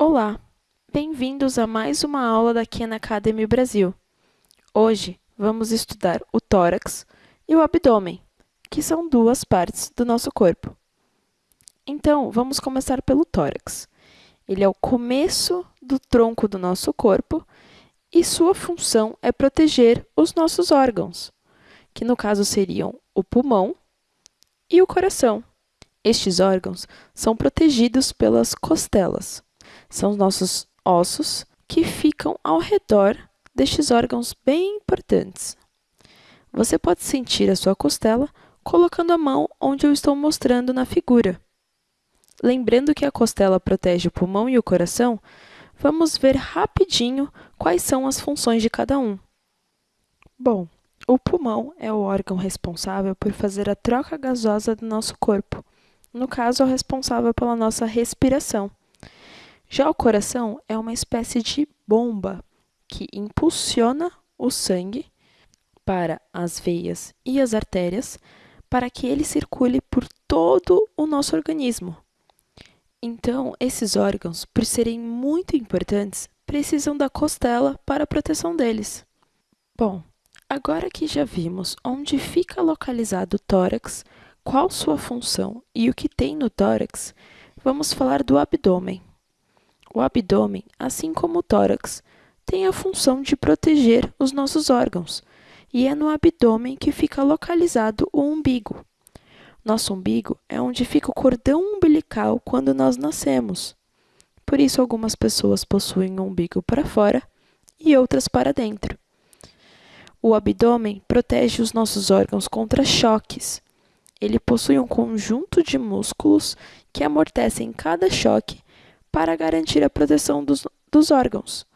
Olá, bem-vindos a mais uma aula da Khan Academy Brasil. Hoje vamos estudar o tórax e o abdômen, que são duas partes do nosso corpo. Então, vamos começar pelo tórax. Ele é o começo do tronco do nosso corpo e sua função é proteger os nossos órgãos, que no caso seriam o pulmão e o coração. Estes órgãos são protegidos pelas costelas são os nossos ossos que ficam ao redor destes órgãos bem importantes. Você pode sentir a sua costela colocando a mão onde eu estou mostrando na figura. Lembrando que a costela protege o pulmão e o coração, vamos ver rapidinho quais são as funções de cada um. Bom, o pulmão é o órgão responsável por fazer a troca gasosa do nosso corpo. No caso, é o responsável pela nossa respiração. Já o coração é uma espécie de bomba que impulsiona o sangue para as veias e as artérias para que ele circule por todo o nosso organismo. Então, esses órgãos, por serem muito importantes, precisam da costela para a proteção deles. Bom, agora que já vimos onde fica localizado o tórax, qual sua função e o que tem no tórax, vamos falar do abdômen. O abdômen, assim como o tórax, tem a função de proteger os nossos órgãos, e é no abdômen que fica localizado o umbigo. Nosso umbigo é onde fica o cordão umbilical quando nós nascemos. Por isso, algumas pessoas possuem o umbigo para fora e outras para dentro. O abdômen protege os nossos órgãos contra choques. Ele possui um conjunto de músculos que amortecem cada choque para garantir a proteção dos, dos órgãos.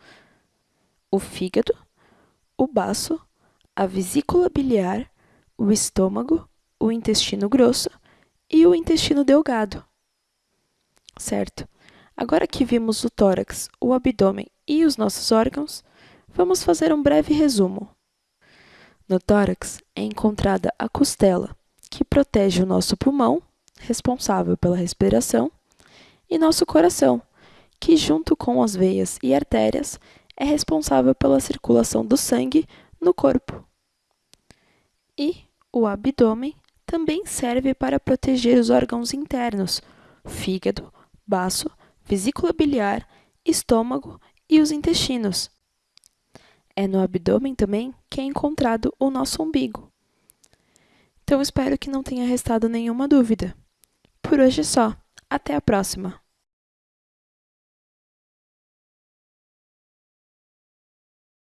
O fígado, o baço, a vesícula biliar, o estômago, o intestino grosso e o intestino delgado. Certo? Agora que vimos o tórax, o abdômen e os nossos órgãos, vamos fazer um breve resumo. No tórax é encontrada a costela, que protege o nosso pulmão, responsável pela respiração, e nosso coração, que, junto com as veias e artérias, é responsável pela circulação do sangue no corpo. E o abdômen também serve para proteger os órgãos internos, fígado, baço, vesícula biliar, estômago e os intestinos. É no abdômen também que é encontrado o nosso umbigo. Então espero que não tenha restado nenhuma dúvida. Por hoje é só. Até a próxima!